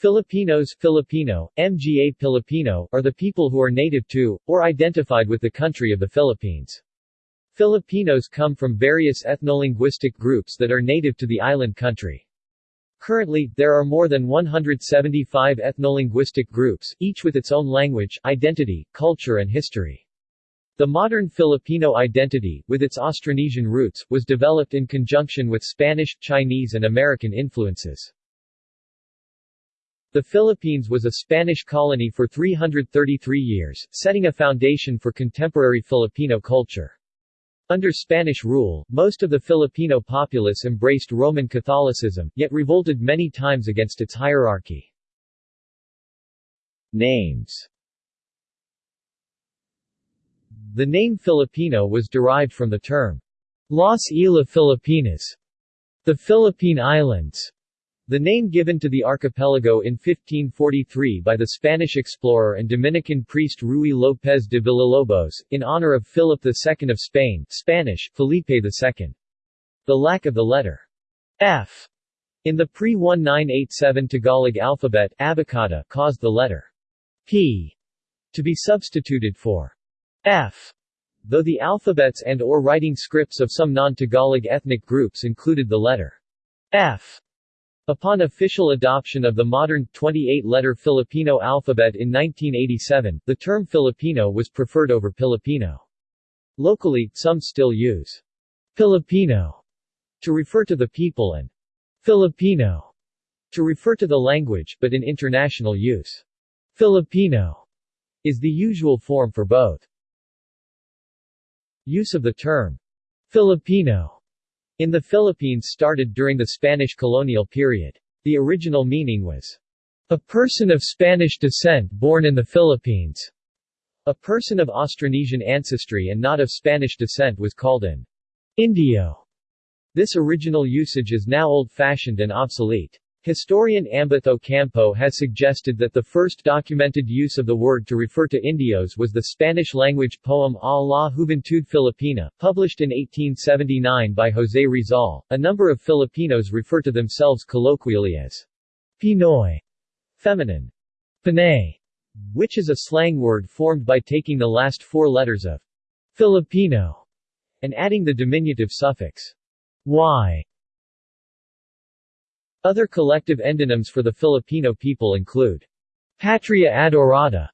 Filipinos Filipino, Mga Pilipino, are the people who are native to, or identified with the country of the Philippines. Filipinos come from various ethnolinguistic groups that are native to the island country. Currently, there are more than 175 ethnolinguistic groups, each with its own language, identity, culture and history. The modern Filipino identity, with its Austronesian roots, was developed in conjunction with Spanish, Chinese and American influences. The Philippines was a Spanish colony for 333 years, setting a foundation for contemporary Filipino culture. Under Spanish rule, most of the Filipino populace embraced Roman Catholicism, yet revolted many times against its hierarchy. Names The name Filipino was derived from the term Las Islas Filipinas, the Philippine Islands, the name given to the archipelago in 1543 by the Spanish explorer and Dominican priest Ruy López de Villalobos, in honor of Philip II of Spain Spanish, Felipe II. The lack of the letter F in the pre-1987 Tagalog alphabet Abakada caused the letter P to be substituted for F, though the alphabets and or writing scripts of some non-Tagalog ethnic groups included the letter F. Upon official adoption of the modern, 28-letter Filipino alphabet in 1987, the term Filipino was preferred over Pilipino. Locally, some still use Filipino to refer to the people and Filipino to refer to the language, but in international use, Filipino is the usual form for both. Use of the term Filipino in the Philippines started during the Spanish colonial period. The original meaning was, a person of Spanish descent born in the Philippines. A person of Austronesian ancestry and not of Spanish descent was called an Indio. This original usage is now old-fashioned and obsolete. Historian Ambeth Ocampo has suggested that the first documented use of the word to refer to Indios was the Spanish-language poem A la Juventud Filipina, published in 1879 by José Rizal. A number of Filipinos refer to themselves colloquially as Pinoy, feminine, Panay, which is a slang word formed by taking the last four letters of Filipino and adding the diminutive suffix y other collective endonyms for the Filipino people include Patria Adorada,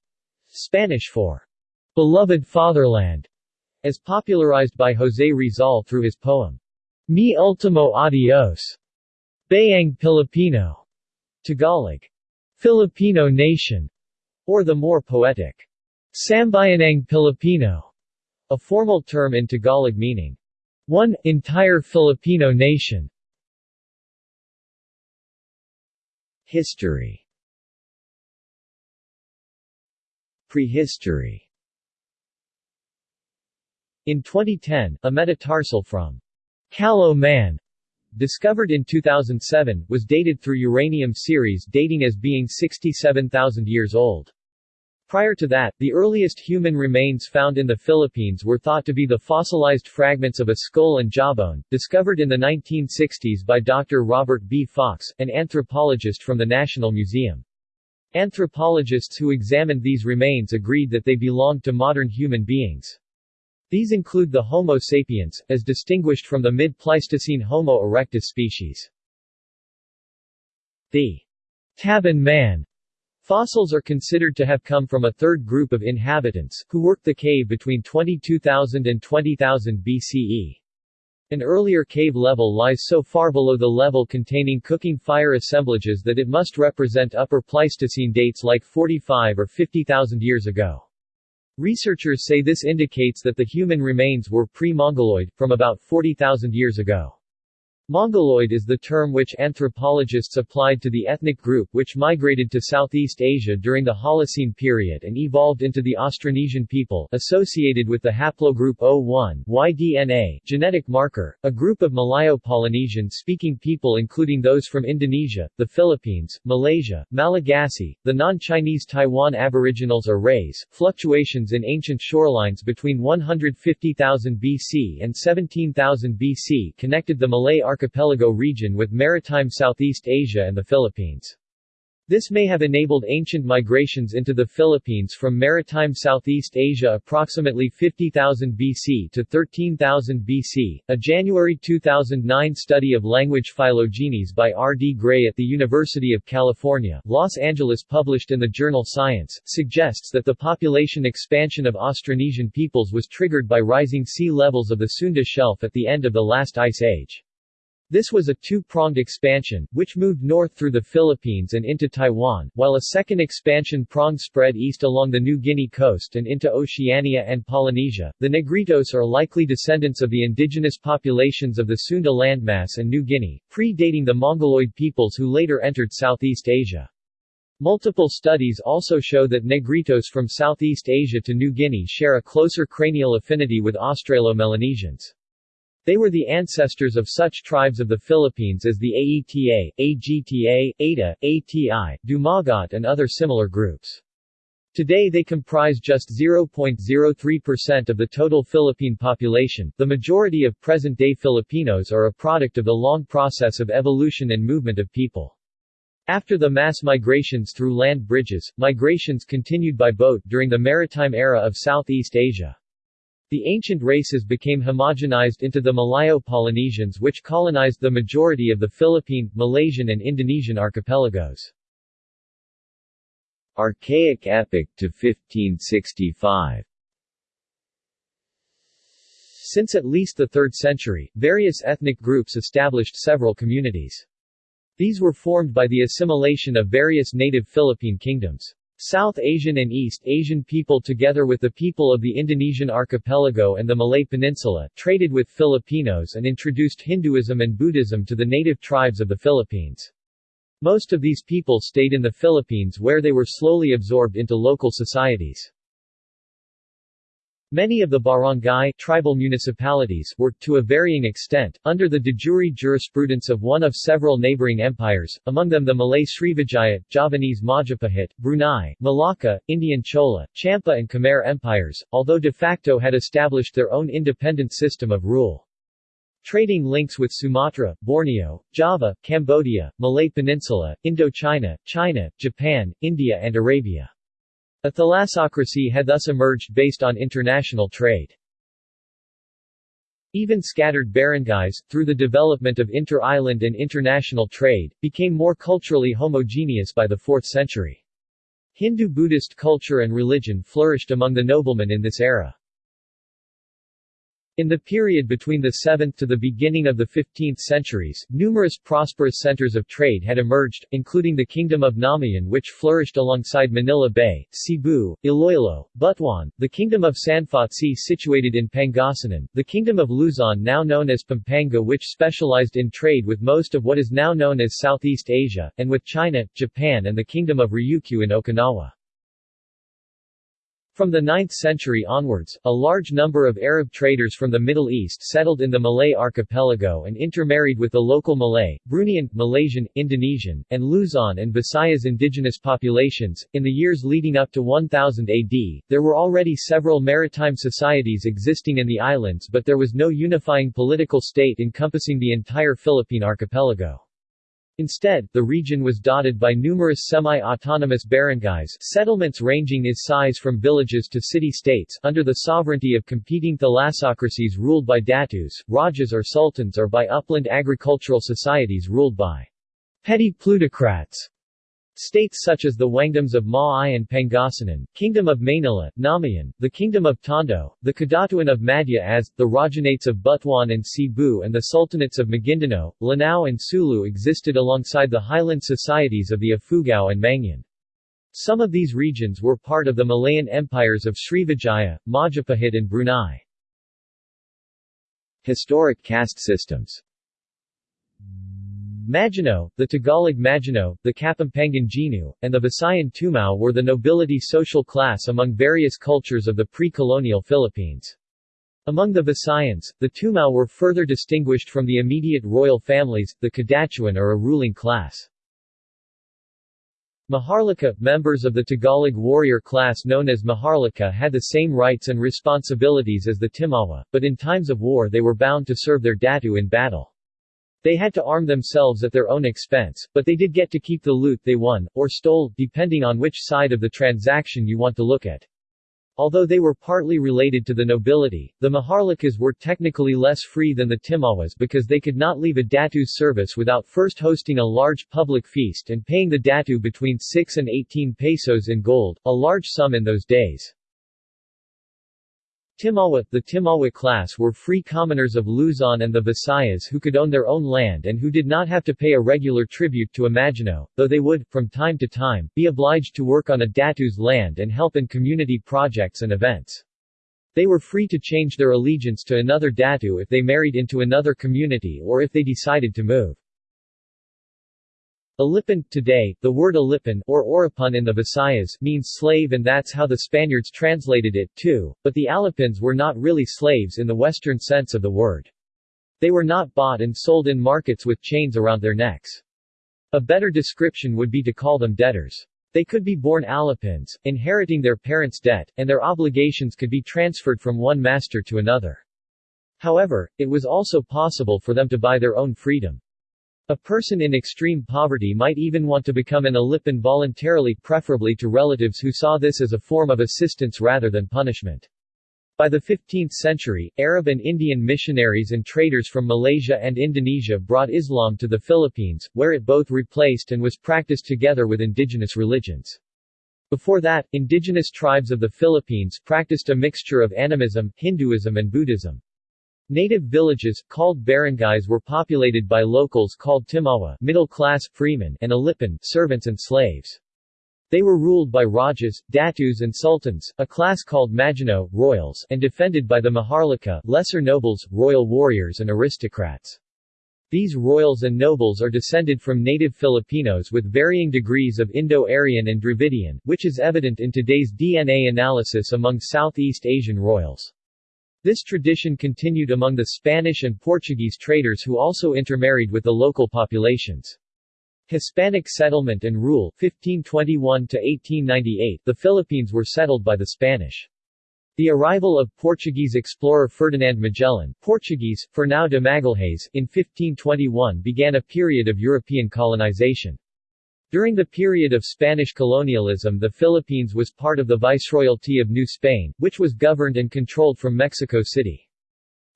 Spanish for beloved fatherland, as popularized by José Rizal through his poem Mi Ultimo Adios, Bayang Pilipino, Tagalog, Filipino Nation, or the more poetic Sambayanang Pilipino, a formal term in Tagalog meaning one entire Filipino nation. History Prehistory In 2010, a metatarsal from Callao Man, discovered in 2007, was dated through uranium series dating as being 67,000 years old. Prior to that, the earliest human remains found in the Philippines were thought to be the fossilized fragments of a skull and jawbone, discovered in the 1960s by Dr. Robert B. Fox, an anthropologist from the National Museum. Anthropologists who examined these remains agreed that they belonged to modern human beings. These include the Homo sapiens, as distinguished from the mid-Pleistocene Homo erectus species. The Tabon man Fossils are considered to have come from a third group of inhabitants, who worked the cave between 22,000 and 20,000 BCE. An earlier cave level lies so far below the level containing cooking fire assemblages that it must represent Upper Pleistocene dates like 45 or 50,000 years ago. Researchers say this indicates that the human remains were pre-Mongoloid, from about 40,000 years ago. Mongoloid is the term which anthropologists applied to the ethnic group which migrated to Southeast Asia during the Holocene period and evolved into the Austronesian people, associated with the haplogroup O1 Y-DNA genetic marker, a group of Malayo-Polynesian-speaking people including those from Indonesia, the Philippines, Malaysia, Malagasy, the non-Chinese Taiwan Aboriginals or Rays. Fluctuations in ancient shorelines between 150,000 BC and 17,000 BC connected the Malay archipelago region with maritime Southeast Asia and the Philippines. This may have enabled ancient migrations into the Philippines from maritime Southeast Asia approximately 50,000 BC to 13,000 BC. A January 2009 study of language phylogenies by R. D. Gray at the University of California, Los Angeles published in the journal Science, suggests that the population expansion of Austronesian peoples was triggered by rising sea levels of the Sunda Shelf at the end of the last ice age. This was a two-pronged expansion, which moved north through the Philippines and into Taiwan, while a second expansion prong spread east along the New Guinea coast and into Oceania and Polynesia. The Negritos are likely descendants of the indigenous populations of the Sunda landmass and New Guinea, predating the Mongoloid peoples who later entered Southeast Asia. Multiple studies also show that Negritos from Southeast Asia to New Guinea share a closer cranial affinity with Australo-Melanesians. They were the ancestors of such tribes of the Philippines as the Aeta, Agta, Eta, Ati, Dumagat and other similar groups. Today they comprise just 0.03% of the total Philippine population. The majority of present-day Filipinos are a product of the long process of evolution and movement of people. After the mass migrations through land bridges, migrations continued by boat during the maritime era of Southeast Asia. The ancient races became homogenized into the Malayo-Polynesians which colonized the majority of the Philippine, Malaysian and Indonesian archipelagos. Archaic epoch to 1565 Since at least the 3rd century, various ethnic groups established several communities. These were formed by the assimilation of various native Philippine kingdoms. South Asian and East Asian people together with the people of the Indonesian archipelago and the Malay Peninsula, traded with Filipinos and introduced Hinduism and Buddhism to the native tribes of the Philippines. Most of these people stayed in the Philippines where they were slowly absorbed into local societies. Many of the barangay tribal municipalities were, to a varying extent, under the de jure jurisprudence of one of several neighboring empires, among them the Malay Srivijaya, Javanese Majapahit, Brunei, Malacca, Indian Chola, Champa and Khmer empires, although de facto had established their own independent system of rule. Trading links with Sumatra, Borneo, Java, Cambodia, Malay Peninsula, Indochina, China, Japan, India and Arabia. A thalassocracy had thus emerged based on international trade. Even scattered barangays, through the development of inter-island and international trade, became more culturally homogeneous by the 4th century. Hindu-Buddhist culture and religion flourished among the noblemen in this era. In the period between the 7th to the beginning of the 15th centuries, numerous prosperous centers of trade had emerged, including the Kingdom of Namayan which flourished alongside Manila Bay, Cebu, Iloilo, Butuan, the Kingdom of Sanfotsi situated in Pangasinan, the Kingdom of Luzon now known as Pampanga which specialized in trade with most of what is now known as Southeast Asia, and with China, Japan and the Kingdom of Ryukyu in Okinawa. From the 9th century onwards, a large number of Arab traders from the Middle East settled in the Malay archipelago and intermarried with the local Malay, Bruneian, Malaysian, Indonesian, and Luzon and Visayas indigenous populations. In the years leading up to 1000 AD, there were already several maritime societies existing in the islands but there was no unifying political state encompassing the entire Philippine archipelago. Instead, the region was dotted by numerous semi-autonomous barangays settlements ranging in size from villages to city-states under the sovereignty of competing thalassocracies ruled by datus, rajas or sultans or by upland agricultural societies ruled by petty plutocrats. States such as the Wangdoms of Maay and Pangasinan, Kingdom of Manila, Namayan, the Kingdom of Tondo, the Kadatuan of Madja-as, the Rajanates of Butuan and Cebu and the Sultanates of Maguindanao, Lanao and Sulu existed alongside the highland societies of the Ifugao and Mangyan. Some of these regions were part of the Malayan empires of Srivijaya, Majapahit and Brunei. Historic caste systems Maginoo, the Tagalog Maginoo, the Kapampangan Ginu, and the Visayan Tumao were the nobility social class among various cultures of the pre-colonial Philippines. Among the Visayans, the Tumao were further distinguished from the immediate royal families, the Kadatuan or a ruling class. Maharlika, members of the Tagalog warrior class known as Maharlika had the same rights and responsibilities as the Timawa, but in times of war they were bound to serve their datu in battle. They had to arm themselves at their own expense, but they did get to keep the loot they won, or stole, depending on which side of the transaction you want to look at. Although they were partly related to the nobility, the Maharlikas were technically less free than the Timawas because they could not leave a Datu's service without first hosting a large public feast and paying the Datu between 6 and 18 pesos in gold, a large sum in those days. Timawa The Timawa class were free commoners of Luzon and the Visayas who could own their own land and who did not have to pay a regular tribute to a Maginoo, though they would, from time to time, be obliged to work on a Datu's land and help in community projects and events. They were free to change their allegiance to another Datu if they married into another community or if they decided to move. Alipin, today, the word Alipin or Oripun in the Visayas means slave and that's how the Spaniards translated it, too, but the Alipins were not really slaves in the western sense of the word. They were not bought and sold in markets with chains around their necks. A better description would be to call them debtors. They could be born Alipins, inheriting their parents' debt, and their obligations could be transferred from one master to another. However, it was also possible for them to buy their own freedom. A person in extreme poverty might even want to become an Alipin voluntarily preferably to relatives who saw this as a form of assistance rather than punishment. By the 15th century, Arab and Indian missionaries and traders from Malaysia and Indonesia brought Islam to the Philippines, where it both replaced and was practiced together with indigenous religions. Before that, indigenous tribes of the Philippines practiced a mixture of animism, Hinduism and Buddhism. Native villages, called barangays were populated by locals called Timawa middle-class, freemen and Alipin servants and slaves. They were ruled by Rajas, Datus and Sultans, a class called Maginoo royals, and defended by the Maharlika lesser nobles, royal warriors and aristocrats. These royals and nobles are descended from native Filipinos with varying degrees of Indo-Aryan and Dravidian, which is evident in today's DNA analysis among Southeast Asian royals. This tradition continued among the Spanish and Portuguese traders who also intermarried with the local populations. Hispanic settlement and rule 1521 to 1898 The Philippines were settled by the Spanish. The arrival of Portuguese explorer Ferdinand Magellan Portuguese, Fernão de Magalhães, in 1521 began a period of European colonization. During the period of Spanish colonialism the Philippines was part of the Viceroyalty of New Spain, which was governed and controlled from Mexico City.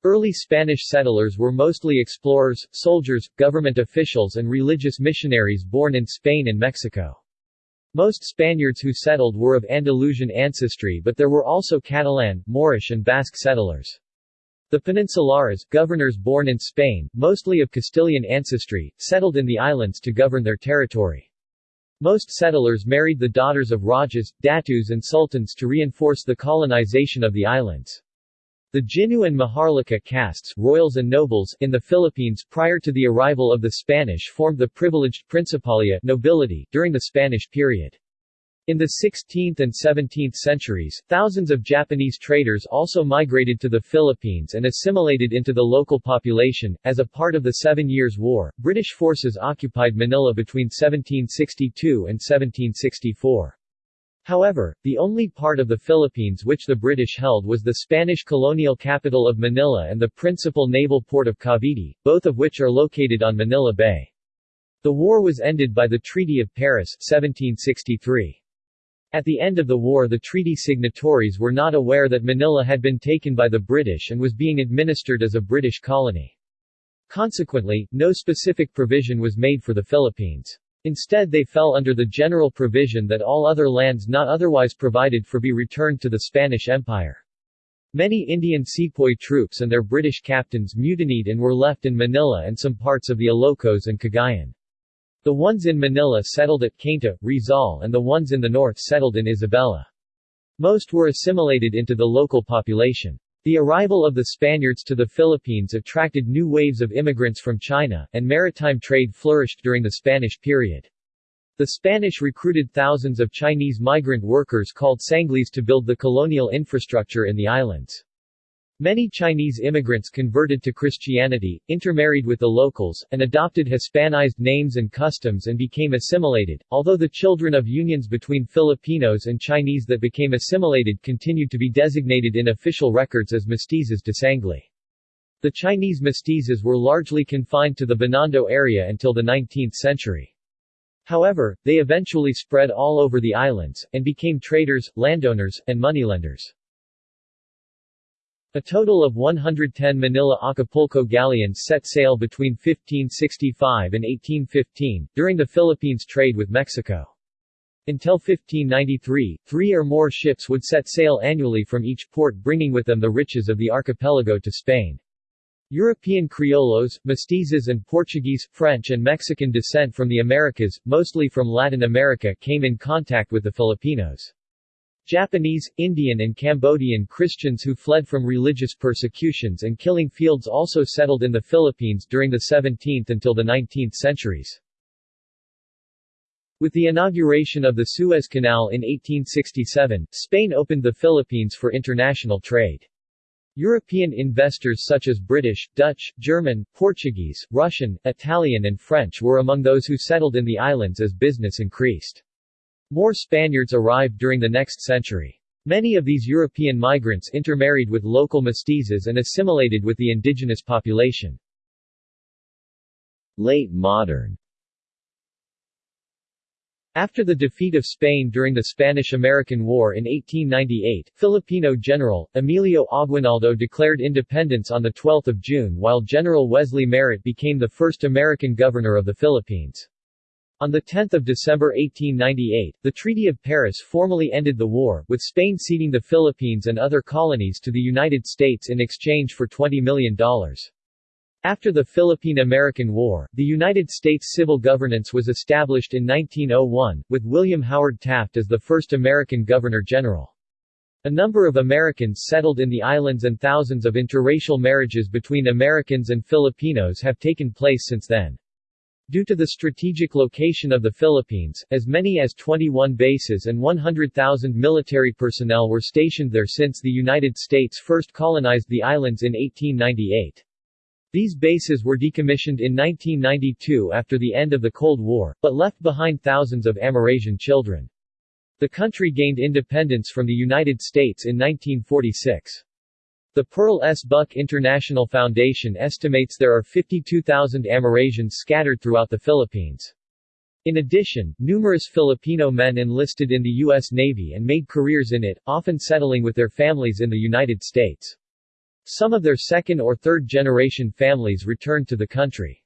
Early Spanish settlers were mostly explorers, soldiers, government officials and religious missionaries born in Spain and Mexico. Most Spaniards who settled were of Andalusian ancestry but there were also Catalan, Moorish and Basque settlers. The Peninsulares, governors born in Spain, mostly of Castilian ancestry, settled in the islands to govern their territory. Most settlers married the daughters of Rajas, Datus and Sultans to reinforce the colonization of the islands. The Jinu and Maharlika castes royals and nobles in the Philippines prior to the arrival of the Spanish formed the privileged Principalia nobility during the Spanish period. In the 16th and 17th centuries, thousands of Japanese traders also migrated to the Philippines and assimilated into the local population. As a part of the Seven Years' War, British forces occupied Manila between 1762 and 1764. However, the only part of the Philippines which the British held was the Spanish colonial capital of Manila and the principal naval port of Cavite, both of which are located on Manila Bay. The war was ended by the Treaty of Paris 1763. At the end of the war the treaty signatories were not aware that Manila had been taken by the British and was being administered as a British colony. Consequently, no specific provision was made for the Philippines. Instead they fell under the general provision that all other lands not otherwise provided for be returned to the Spanish Empire. Many Indian sepoy troops and their British captains mutinied and were left in Manila and some parts of the Ilocos and Cagayan. The ones in Manila settled at Cainta, Rizal and the ones in the north settled in Isabela. Most were assimilated into the local population. The arrival of the Spaniards to the Philippines attracted new waves of immigrants from China, and maritime trade flourished during the Spanish period. The Spanish recruited thousands of Chinese migrant workers called Sanglis to build the colonial infrastructure in the islands. Many Chinese immigrants converted to Christianity, intermarried with the locals, and adopted Hispanized names and customs and became assimilated, although the children of unions between Filipinos and Chinese that became assimilated continued to be designated in official records as mestizos de sangli. The Chinese mestizos were largely confined to the Binondo area until the 19th century. However, they eventually spread all over the islands, and became traders, landowners, and moneylenders. A total of 110 Manila Acapulco galleons set sail between 1565 and 1815, during the Philippines' trade with Mexico. Until 1593, three or more ships would set sail annually from each port bringing with them the riches of the archipelago to Spain. European Criollos, Mestizos and Portuguese, French and Mexican descent from the Americas, mostly from Latin America came in contact with the Filipinos. Japanese, Indian and Cambodian Christians who fled from religious persecutions and killing fields also settled in the Philippines during the 17th until the 19th centuries. With the inauguration of the Suez Canal in 1867, Spain opened the Philippines for international trade. European investors such as British, Dutch, German, Portuguese, Russian, Italian and French were among those who settled in the islands as business increased. More Spaniards arrived during the next century. Many of these European migrants intermarried with local mestizos and assimilated with the indigenous population. Late modern after the defeat of Spain during the Spanish–American War in 1898, Filipino General, Emilio Aguinaldo declared independence on 12 June while General Wesley Merritt became the first American governor of the Philippines. On 10 December 1898, the Treaty of Paris formally ended the war, with Spain ceding the Philippines and other colonies to the United States in exchange for $20 million. After the Philippine–American War, the United States civil governance was established in 1901, with William Howard Taft as the first American Governor-General. A number of Americans settled in the islands and thousands of interracial marriages between Americans and Filipinos have taken place since then. Due to the strategic location of the Philippines, as many as 21 bases and 100,000 military personnel were stationed there since the United States first colonized the islands in 1898. These bases were decommissioned in 1992 after the end of the Cold War, but left behind thousands of Amerasian children. The country gained independence from the United States in 1946. The Pearl S. Buck International Foundation estimates there are 52,000 Amerasians scattered throughout the Philippines. In addition, numerous Filipino men enlisted in the U.S. Navy and made careers in it, often settling with their families in the United States. Some of their second or third generation families returned to the country.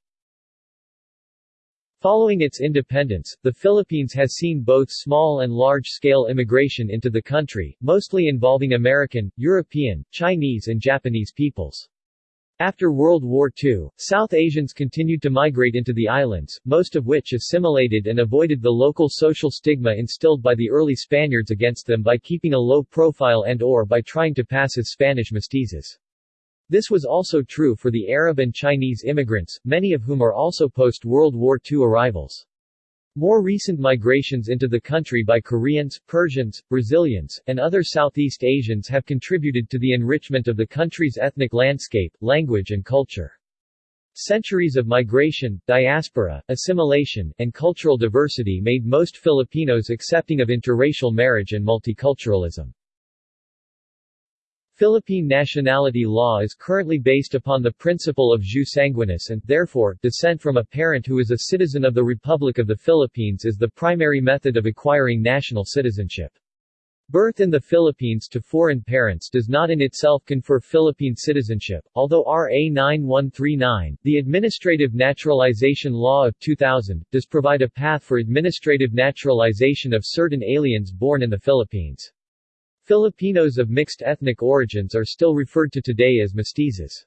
Following its independence, the Philippines has seen both small and large-scale immigration into the country, mostly involving American, European, Chinese and Japanese peoples. After World War II, South Asians continued to migrate into the islands, most of which assimilated and avoided the local social stigma instilled by the early Spaniards against them by keeping a low profile and or by trying to pass as Spanish mestizos. This was also true for the Arab and Chinese immigrants, many of whom are also post-World War II arrivals. More recent migrations into the country by Koreans, Persians, Brazilians, and other Southeast Asians have contributed to the enrichment of the country's ethnic landscape, language and culture. Centuries of migration, diaspora, assimilation, and cultural diversity made most Filipinos accepting of interracial marriage and multiculturalism. Philippine nationality law is currently based upon the principle of jus sanguinis and, therefore, descent from a parent who is a citizen of the Republic of the Philippines is the primary method of acquiring national citizenship. Birth in the Philippines to foreign parents does not in itself confer Philippine citizenship, although RA 9139, the Administrative Naturalization Law of 2000, does provide a path for administrative naturalization of certain aliens born in the Philippines. Filipinos of mixed ethnic origins are still referred to today as mestizos.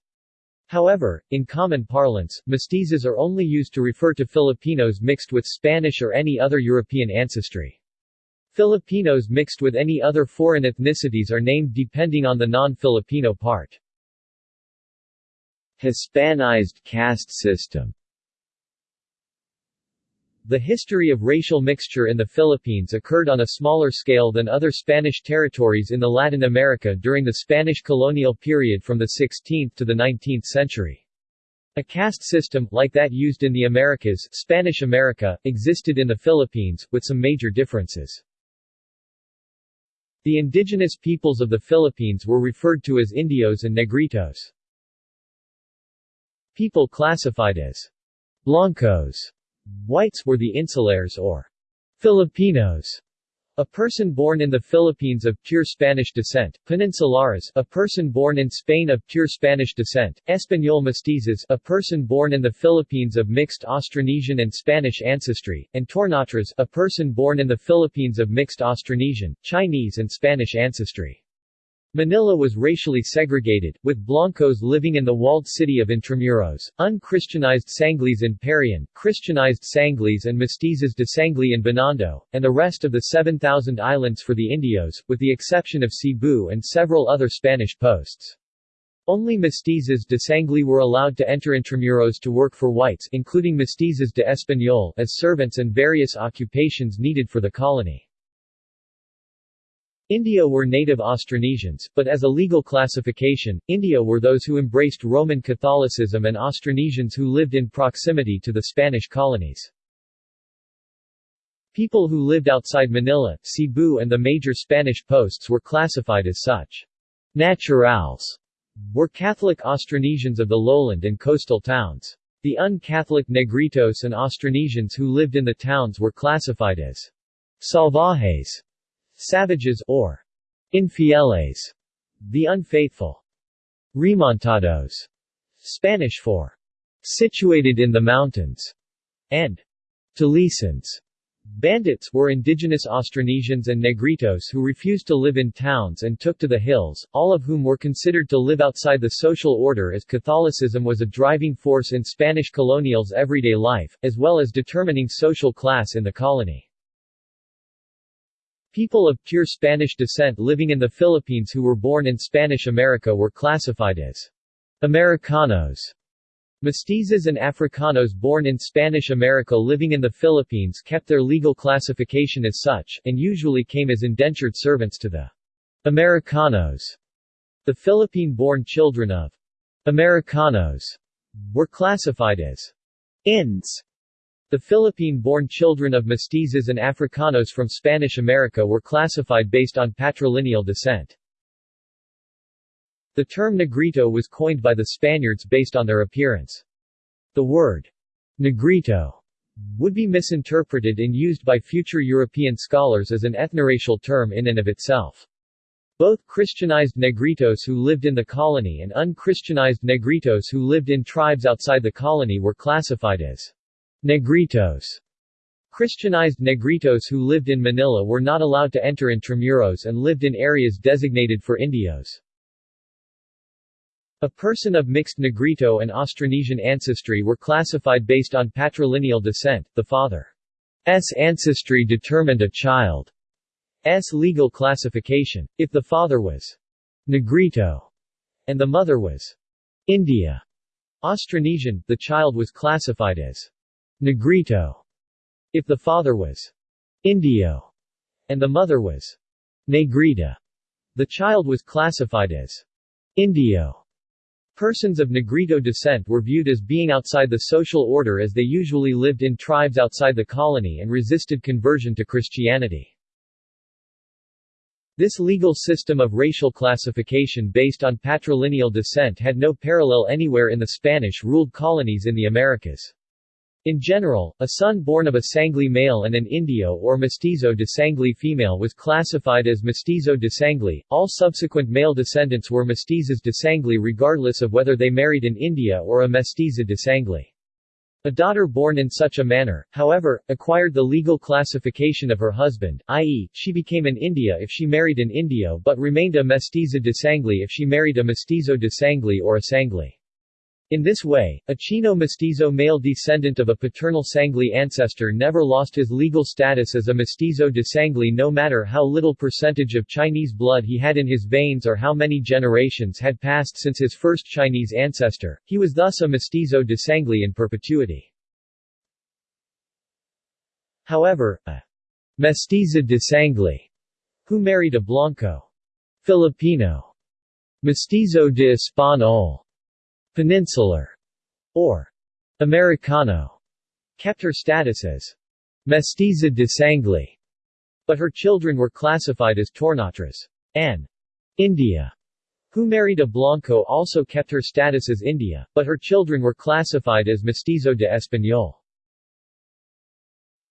However, in common parlance, mestizos are only used to refer to Filipinos mixed with Spanish or any other European ancestry. Filipinos mixed with any other foreign ethnicities are named depending on the non-Filipino part. Hispanized caste system the history of racial mixture in the Philippines occurred on a smaller scale than other Spanish territories in the Latin America during the Spanish colonial period from the 16th to the 19th century. A caste system, like that used in the Americas Spanish America, existed in the Philippines, with some major differences. The indigenous peoples of the Philippines were referred to as Indios and Negritos. People classified as Blancos, whites, were the insulares or Filipinos, a person born in the Philippines of pure Spanish descent, Peninsulares, a person born in Spain of pure Spanish descent, Español mestizos, a person born in the Philippines of mixed Austronesian and Spanish ancestry, and Tornatras, a person born in the Philippines of mixed Austronesian, Chinese and Spanish ancestry. Manila was racially segregated, with Blancos living in the walled city of Intramuros, unchristianized Sanglis in Parian, Christianized Sanglis and Mestizos de Sangli in Binondo, and the rest of the 7,000 islands for the Indios, with the exception of Cebu and several other Spanish posts. Only mestizos de Sangli were allowed to enter Intramuros to work for whites including mestizos de Español as servants and various occupations needed for the colony. India were native Austronesians, but as a legal classification, India were those who embraced Roman Catholicism and Austronesians who lived in proximity to the Spanish colonies. People who lived outside Manila, Cebu and the major Spanish posts were classified as such. Naturals were Catholic Austronesians of the lowland and coastal towns. The un-Catholic Negritos and Austronesians who lived in the towns were classified as salvajes Savages or infieles, the unfaithful. Remontados, Spanish for situated in the mountains, and Tulisans, Bandits were indigenous Austronesians and Negritos who refused to live in towns and took to the hills, all of whom were considered to live outside the social order as Catholicism was a driving force in Spanish colonials' everyday life, as well as determining social class in the colony. People of pure Spanish descent living in the Philippines who were born in Spanish America were classified as Americanos. Mestizos and Africanos born in Spanish America living in the Philippines kept their legal classification as such, and usually came as indentured servants to the Americanos. The Philippine-born children of Americanos were classified as Inds the Philippine-born children of mestizos and Africanos from Spanish America were classified based on patrilineal descent. The term negrito was coined by the Spaniards based on their appearance. The word negrito would be misinterpreted and used by future European scholars as an ethnoracial term in and of itself. Both Christianized Negritos who lived in the colony and unchristianized Negritos who lived in tribes outside the colony were classified as Negritos Christianized Negritos who lived in Manila were not allowed to enter Intramuros and lived in areas designated for Indios. A person of mixed Negrito and Austronesian ancestry were classified based on patrilineal descent, the father's ancestry determined a child's legal classification. If the father was Negrito and the mother was India Austronesian, the child was classified as Negrito, if the father was Indio and the mother was Negrita. The child was classified as Indio. Persons of Negrito descent were viewed as being outside the social order as they usually lived in tribes outside the colony and resisted conversion to Christianity. This legal system of racial classification based on patrilineal descent had no parallel anywhere in the Spanish-ruled colonies in the Americas. In general, a son born of a Sangli male and an Indio or Mestizo de Sangli female was classified as Mestizo de Sangli. All subsequent male descendants were Mestizos de Sangli regardless of whether they married an India or a Mestiza de Sangli. A daughter born in such a manner, however, acquired the legal classification of her husband, i.e., she became an India if she married an Indio but remained a Mestiza de Sangli if she married a Mestizo de Sangli or a Sangli. In this way, a Chino-mestizo male descendant of a paternal Sangli ancestor never lost his legal status as a mestizo de Sangli no matter how little percentage of Chinese blood he had in his veins or how many generations had passed since his first Chinese ancestor, he was thus a mestizo de Sangli in perpetuity. However, a mestiza de Sangli, who married a Blanco Filipino mestizo de Español Peninsular, or Americano, kept her status as Mestiza de Sangli, but her children were classified as Tornatras and India, who married a Blanco also kept her status as India, but her children were classified as mestizo de español.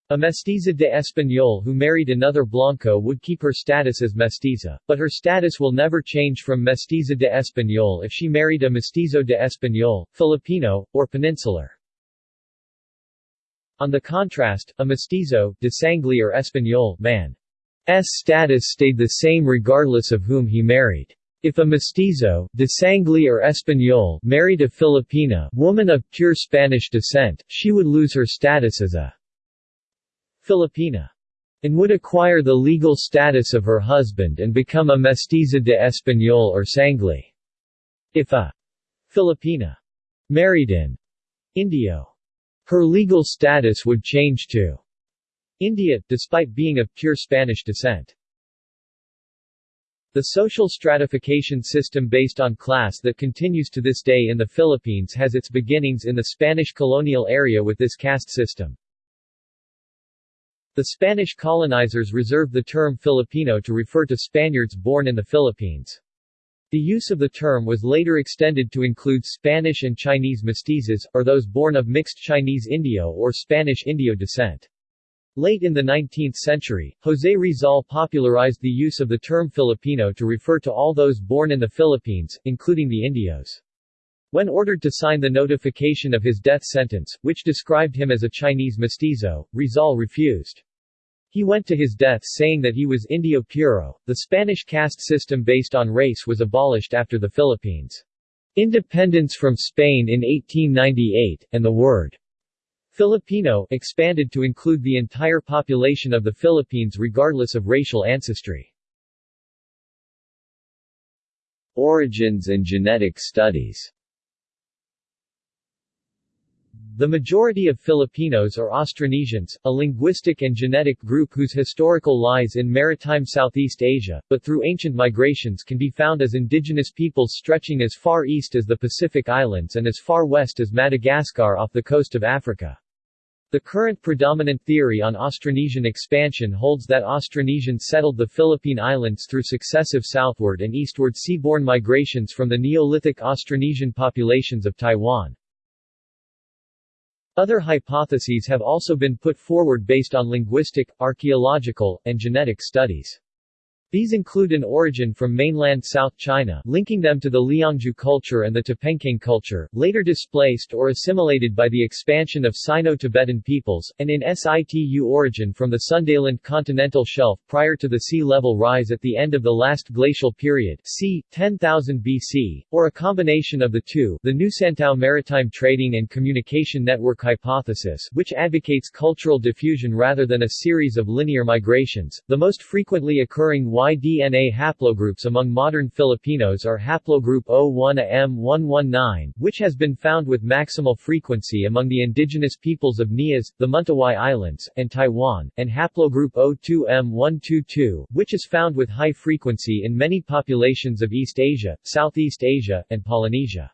A mestiza de español who married another Blanco would keep her status as mestiza, but her status will never change from mestiza de español if she married a mestizo de español, Filipino, or peninsular. On the contrast, a mestizo, de sangre or español, man's status stayed the same regardless of whom he married. If a mestizo, de sangre or español, married a Filipina woman of pure Spanish descent, she would lose her status as a Filipina and would acquire the legal status of her husband and become a mestiza de español or sangre. If a Filipina married in Indio, her legal status would change to India, despite being of pure Spanish descent. The social stratification system based on class that continues to this day in the Philippines has its beginnings in the Spanish colonial area with this caste system. The Spanish colonizers reserved the term Filipino to refer to Spaniards born in the Philippines. The use of the term was later extended to include Spanish and Chinese mestizos, or those born of mixed Chinese-Indio or Spanish-Indio descent. Late in the 19th century, José Rizal popularized the use of the term Filipino to refer to all those born in the Philippines, including the Indios. When ordered to sign the notification of his death sentence, which described him as a Chinese mestizo, Rizal refused. He went to his death saying that he was Indio Puro. The Spanish caste system based on race was abolished after the Philippines' independence from Spain in 1898, and the word Filipino expanded to include the entire population of the Philippines regardless of racial ancestry. Origins and genetic studies the majority of Filipinos are Austronesians, a linguistic and genetic group whose historical lies in maritime Southeast Asia, but through ancient migrations can be found as indigenous peoples stretching as far east as the Pacific Islands and as far west as Madagascar off the coast of Africa. The current predominant theory on Austronesian expansion holds that Austronesians settled the Philippine Islands through successive southward and eastward seaborne migrations from the Neolithic Austronesian populations of Taiwan. Other hypotheses have also been put forward based on linguistic, archaeological, and genetic studies. These include an origin from mainland South China linking them to the Liangzhu culture and the Dapenkeng culture, later displaced or assimilated by the expansion of Sino-Tibetan peoples, and in situ origin from the Sundaland continental shelf prior to the sea level rise at the end of the last glacial period c. 10,000 BC, or a combination of the two the Nusantao Maritime Trading and Communication Network hypothesis which advocates cultural diffusion rather than a series of linear migrations, the most frequently occurring Y-DNA haplogroups among modern Filipinos are haplogroup O1AM119, which has been found with maximal frequency among the indigenous peoples of Nias, the Mentawai Islands, and Taiwan, and haplogroup O2M122, which is found with high frequency in many populations of East Asia, Southeast Asia, and Polynesia.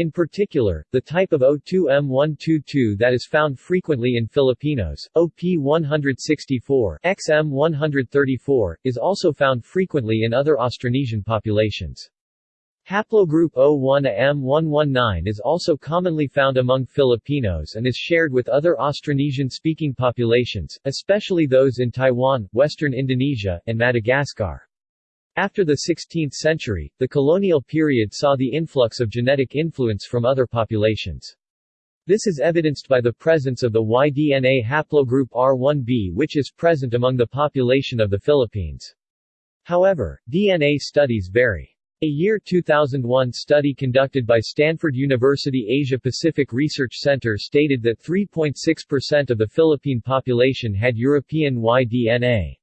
In particular, the type of O2M122 that is found frequently in Filipinos, OP164, XM134, is also found frequently in other Austronesian populations. Haplogroup O1AM119 is also commonly found among Filipinos and is shared with other Austronesian-speaking populations, especially those in Taiwan, western Indonesia, and Madagascar. After the 16th century, the colonial period saw the influx of genetic influence from other populations. This is evidenced by the presence of the Y-DNA haplogroup R1b which is present among the population of the Philippines. However, DNA studies vary. A year 2001 study conducted by Stanford University Asia-Pacific Research Center stated that 3.6% of the Philippine population had European Y-DNA.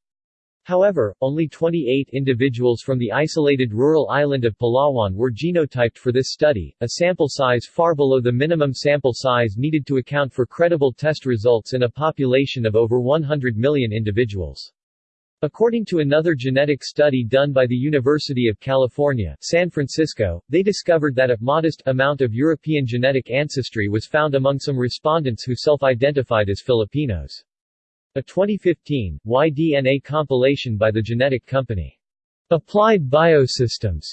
However, only 28 individuals from the isolated rural island of Palawan were genotyped for this study, a sample size far below the minimum sample size needed to account for credible test results in a population of over 100 million individuals. According to another genetic study done by the University of California, San Francisco, they discovered that a modest amount of European genetic ancestry was found among some respondents who self-identified as Filipinos. A 2015, Y-DNA compilation by the genetic company. Applied Biosystems.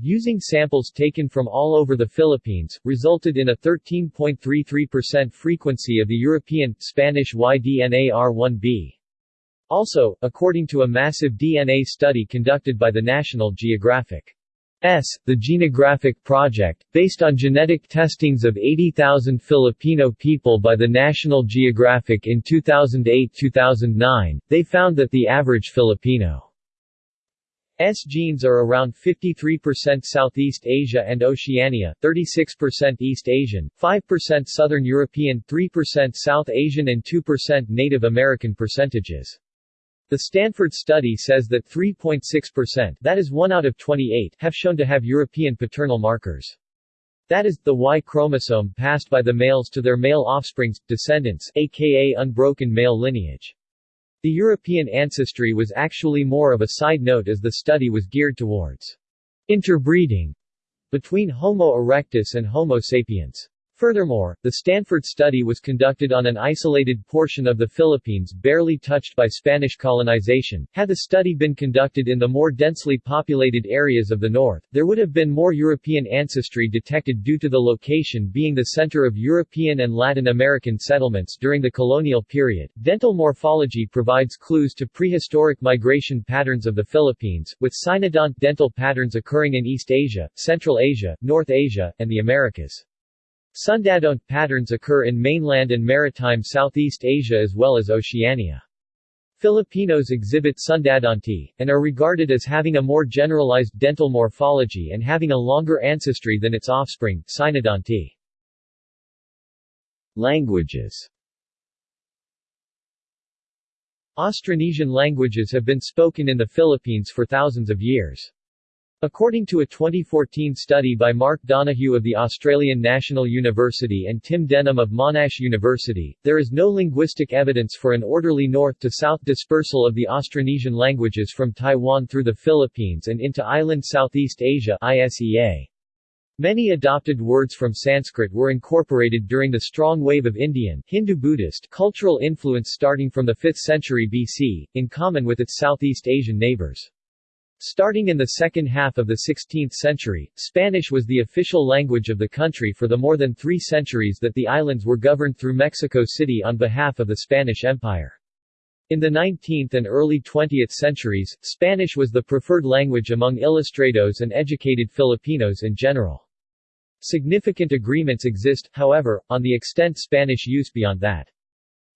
Using samples taken from all over the Philippines, resulted in a 13.33% frequency of the European, Spanish YDNAR1b. Also, according to a massive DNA study conducted by the National Geographic S. The Genographic Project, based on genetic testings of 80,000 Filipino people by the National Geographic in 2008-2009, they found that the average Filipino S genes are around 53% Southeast Asia and Oceania, 36% East Asian, 5% Southern European, 3% South Asian and 2% Native American percentages. The Stanford study says that 3.6% that is 1 out of 28 have shown to have European paternal markers. That is, the Y chromosome passed by the males to their male offsprings, descendants aka unbroken male lineage. The European ancestry was actually more of a side note as the study was geared towards interbreeding between Homo erectus and Homo sapiens. Furthermore, the Stanford study was conducted on an isolated portion of the Philippines barely touched by Spanish colonization. Had the study been conducted in the more densely populated areas of the north, there would have been more European ancestry detected due to the location being the center of European and Latin American settlements during the colonial period. Dental morphology provides clues to prehistoric migration patterns of the Philippines, with sinodont dental patterns occurring in East Asia, Central Asia, North Asia, and the Americas. Sundadont patterns occur in mainland and maritime Southeast Asia as well as Oceania. Filipinos exhibit sundadonty, and are regarded as having a more generalized dental morphology and having a longer ancestry than its offspring, sinodonty. Languages Austronesian languages have been spoken in the Philippines for thousands of years. According to a 2014 study by Mark Donohue of the Australian National University and Tim Denham of Monash University, there is no linguistic evidence for an orderly north-to-south dispersal of the Austronesian languages from Taiwan through the Philippines and into island Southeast Asia ISEA. Many adopted words from Sanskrit were incorporated during the strong wave of Indian Hindu-Buddhist cultural influence starting from the 5th century BC, in common with its Southeast Asian neighbors. Starting in the second half of the 16th century, Spanish was the official language of the country for the more than three centuries that the islands were governed through Mexico City on behalf of the Spanish Empire. In the 19th and early 20th centuries, Spanish was the preferred language among ilustrados and educated Filipinos in general. Significant agreements exist, however, on the extent Spanish use beyond that.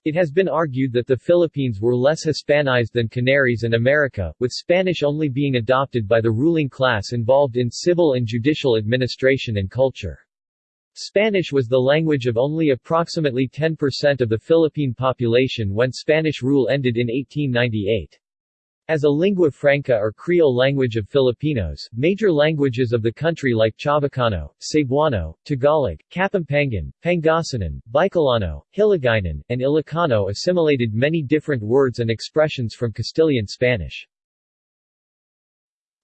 It has been argued that the Philippines were less Hispanized than Canaries and America, with Spanish only being adopted by the ruling class involved in civil and judicial administration and culture. Spanish was the language of only approximately 10% of the Philippine population when Spanish rule ended in 1898. As a lingua franca or Creole language of Filipinos, major languages of the country like Chavacano, Cebuano, Tagalog, Kapampangan, Pangasinan, Bicolano, Hiligaynon, and Ilocano assimilated many different words and expressions from Castilian Spanish.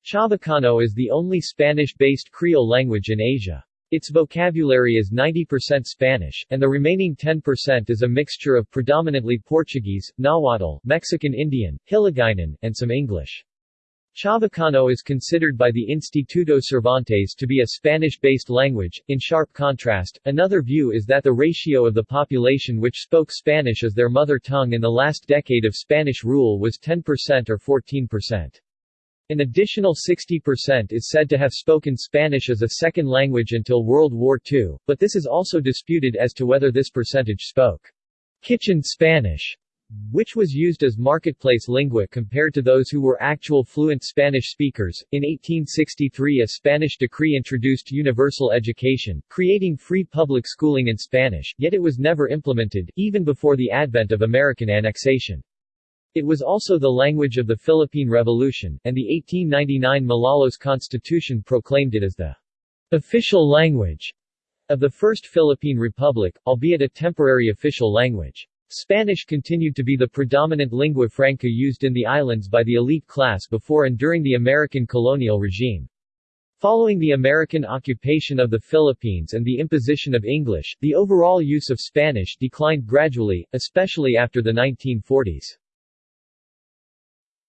Chavacano is the only Spanish-based Creole language in Asia. Its vocabulary is 90% Spanish, and the remaining 10% is a mixture of predominantly Portuguese, Nahuatl, Mexican Indian, Hiligaynon, and some English. Chavacano is considered by the Instituto Cervantes to be a Spanish-based language. In sharp contrast, another view is that the ratio of the population which spoke Spanish as their mother tongue in the last decade of Spanish rule was 10% or 14%. An additional 60% is said to have spoken Spanish as a second language until World War II, but this is also disputed as to whether this percentage spoke kitchen Spanish, which was used as marketplace lingua compared to those who were actual fluent Spanish speakers. In 1863, a Spanish decree introduced universal education, creating free public schooling in Spanish, yet it was never implemented, even before the advent of American annexation. It was also the language of the Philippine Revolution, and the 1899 Malolos Constitution proclaimed it as the official language of the First Philippine Republic, albeit a temporary official language. Spanish continued to be the predominant lingua franca used in the islands by the elite class before and during the American colonial regime. Following the American occupation of the Philippines and the imposition of English, the overall use of Spanish declined gradually, especially after the 1940s.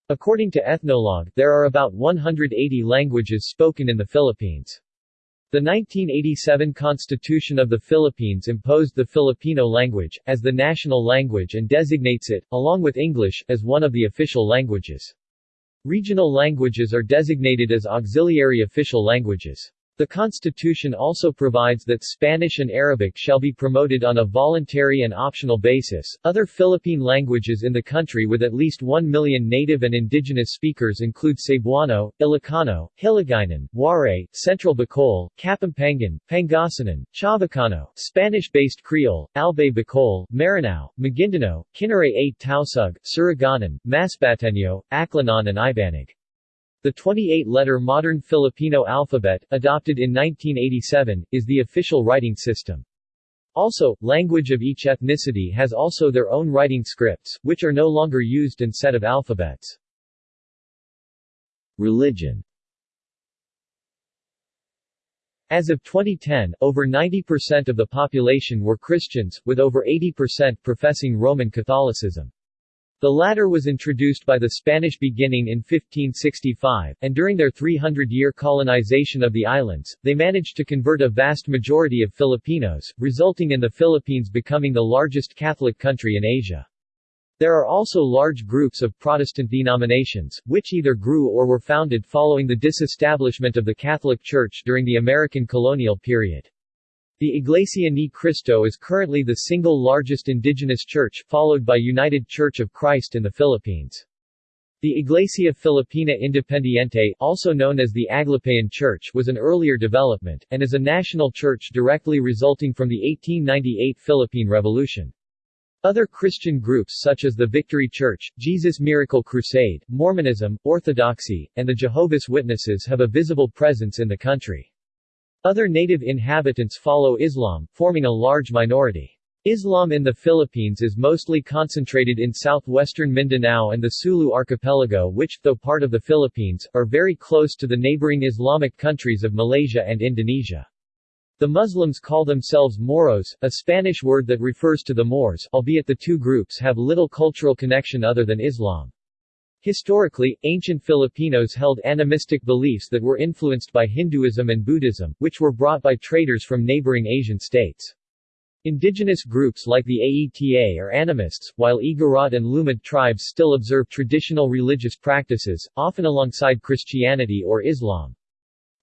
According to Ethnologue, there are about 180 languages spoken in the Philippines. The 1987 Constitution of the Philippines imposed the Filipino language, as the national language and designates it, along with English, as one of the official languages. Regional languages are designated as auxiliary official languages. The Constitution also provides that Spanish and Arabic shall be promoted on a voluntary and optional basis. Other Philippine languages in the country with at least 1 million native and indigenous speakers include Cebuano, Ilocano, Hiligaynon, Waray, Central Bicol, Kapampangan, Pangasinan, Chavacano, Spanish-based Creole, Albay Bicol, Maranao, Maguindanao, Kinaray-a Tausug, Surigao, Masbateño, Aklanon and Ibanag. The 28-letter modern Filipino alphabet, adopted in 1987, is the official writing system. Also, language of each ethnicity has also their own writing scripts, which are no longer used in set of alphabets. Religion As of 2010, over 90% of the population were Christians, with over 80% professing Roman Catholicism. The latter was introduced by the Spanish beginning in 1565, and during their 300-year colonization of the islands, they managed to convert a vast majority of Filipinos, resulting in the Philippines becoming the largest Catholic country in Asia. There are also large groups of Protestant denominations, which either grew or were founded following the disestablishment of the Catholic Church during the American colonial period. The Iglesia Ni Cristo is currently the single largest indigenous church, followed by United Church of Christ in the Philippines. The Iglesia Filipina Independiente, also known as the Aglipayan Church, was an earlier development, and is a national church directly resulting from the 1898 Philippine Revolution. Other Christian groups such as the Victory Church, Jesus Miracle Crusade, Mormonism, Orthodoxy, and the Jehovah's Witnesses have a visible presence in the country. Other native inhabitants follow Islam, forming a large minority. Islam in the Philippines is mostly concentrated in southwestern Mindanao and the Sulu archipelago which, though part of the Philippines, are very close to the neighboring Islamic countries of Malaysia and Indonesia. The Muslims call themselves Moros, a Spanish word that refers to the Moors, albeit the two groups have little cultural connection other than Islam. Historically, ancient Filipinos held animistic beliefs that were influenced by Hinduism and Buddhism, which were brought by traders from neighboring Asian states. Indigenous groups like the Aeta are animists, while Igorot and Lumad tribes still observe traditional religious practices, often alongside Christianity or Islam.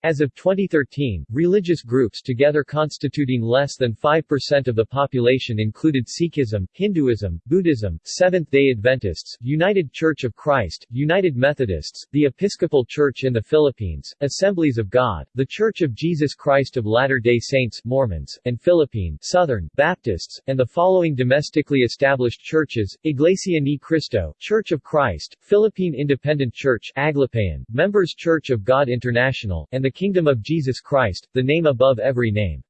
As of 2013, religious groups together constituting less than 5% of the population included Sikhism, Hinduism, Buddhism, Seventh-day Adventists, United Church of Christ, United Methodists, the Episcopal Church in the Philippines, Assemblies of God, The Church of Jesus Christ of Latter-day Saints Mormons, and Philippine Southern Baptists, and the following domestically established churches, Iglesia Ni Cristo, Church of Christ, Philippine Independent Church Aglipayan, Members Church of God International, and the Kingdom of Jesus Christ, the name above every name.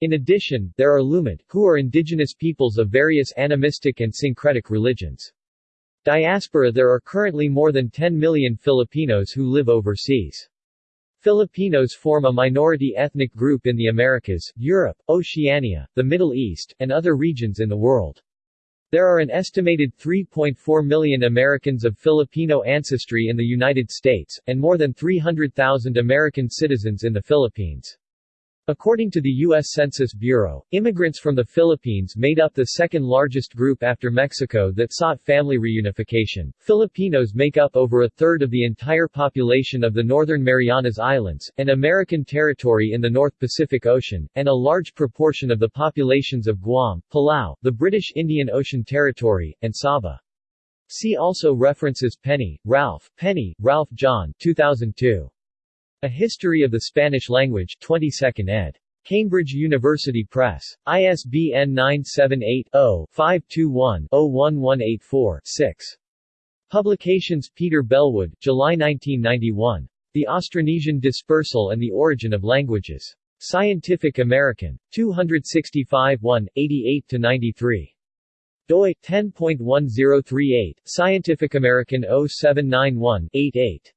In addition, there are Lumad, who are indigenous peoples of various animistic and syncretic religions. Diaspora There are currently more than 10 million Filipinos who live overseas. Filipinos form a minority ethnic group in the Americas, Europe, Oceania, the Middle East, and other regions in the world. There are an estimated 3.4 million Americans of Filipino ancestry in the United States, and more than 300,000 American citizens in the Philippines. According to the U.S. Census Bureau, immigrants from the Philippines made up the second largest group after Mexico that sought family reunification. Filipinos make up over a third of the entire population of the Northern Marianas Islands, an American territory in the North Pacific Ocean, and a large proportion of the populations of Guam, Palau, the British Indian Ocean Territory, and Sabah. See also references Penny, Ralph, Penny, Ralph John 2002. A History of the Spanish Language 22nd ed. Cambridge University Press. ISBN 978-0-521-01184-6. Publications Peter Bellwood, July 1991. The Austronesian Dispersal and the Origin of Languages. Scientific American. 265 1, 88-93 doi 10.1038 Scientific American 0791 88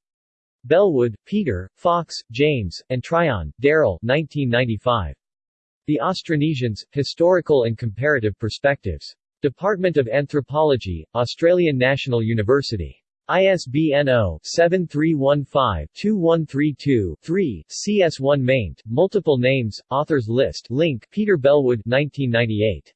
Bellwood, Peter, Fox, James, and Tryon, Darrell 1995. The Austronesians, Historical and Comparative Perspectives. Department of Anthropology, Australian National University. ISBN 0-7315-2132-3, CS1 maint, multiple names, authors list link Peter Bellwood 1998.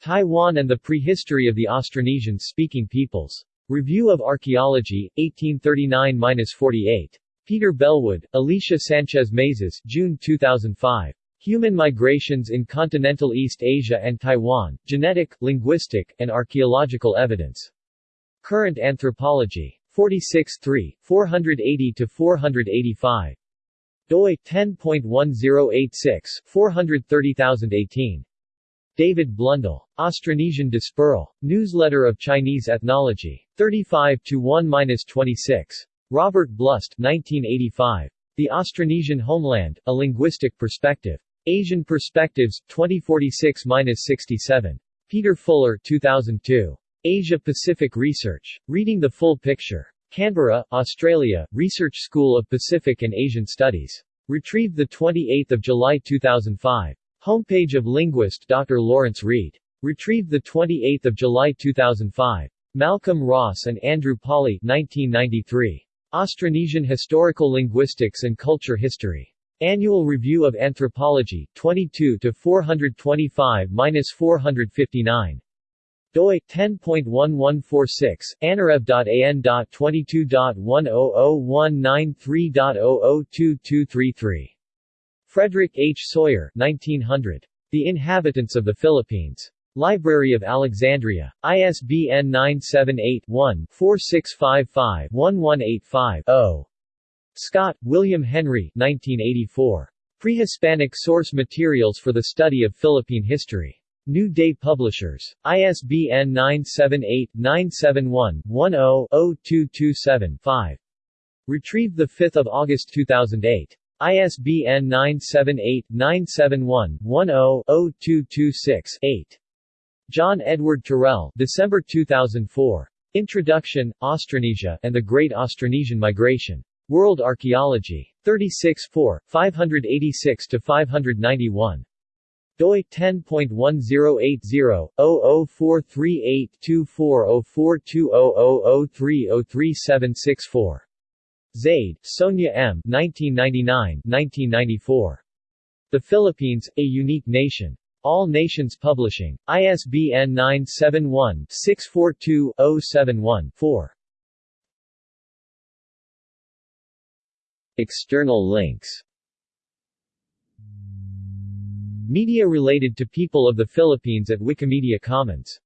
Taiwan and the Prehistory of the Austronesian-Speaking Peoples. Review of Archaeology, 1839-48. Peter Bellwood, Alicia Sanchez Mazas June 2005. Human Migrations in Continental East Asia and Taiwan, Genetic, Linguistic, and Archaeological Evidence. Current Anthropology. 46 3, 480-485. doi, 10.1086, 430018. David Blundell. Austronesian Dispersal. Newsletter of Chinese Ethnology. 35 to 1-26. Robert Blust 1985. The Austronesian Homeland, A Linguistic Perspective. Asian Perspectives, 2046-67. Peter Fuller 2002. Asia-Pacific Research. Reading the Full Picture. Canberra, Australia, Research School of Pacific and Asian Studies. Retrieved 28 July 2005. Homepage of linguist Dr. Lawrence Reid. Retrieved 28 July 2005. Malcolm Ross and Andrew Pawley 1993. Austronesian Historical Linguistics and Culture History. Annual Review of Anthropology, 22 425-459 doi 10.1146 anarev.an.22.100193.0022233 Frederick H. Sawyer 1900 The Inhabitants of the Philippines Library of Alexandria ISBN 978-1-4655-1185-0 Scott, William Henry 1984 Prehispanic Source Materials for the Study of Philippine History New Day Publishers. ISBN 978-971-10-0227-5. Retrieved 5 August 2008. ISBN 978-971-10-0226-8. John Edward Terrell December 2004. Introduction, Austronesia, and the Great Austronesian Migration. World Archaeology. 36 4, 586-591 doi 10.1080-00438240420030030764. Zaide, Sonia M. 1999-1994. The Philippines, A Unique Nation. All Nations Publishing. ISBN 971-642-071-4. External links Media related to people of the Philippines at Wikimedia Commons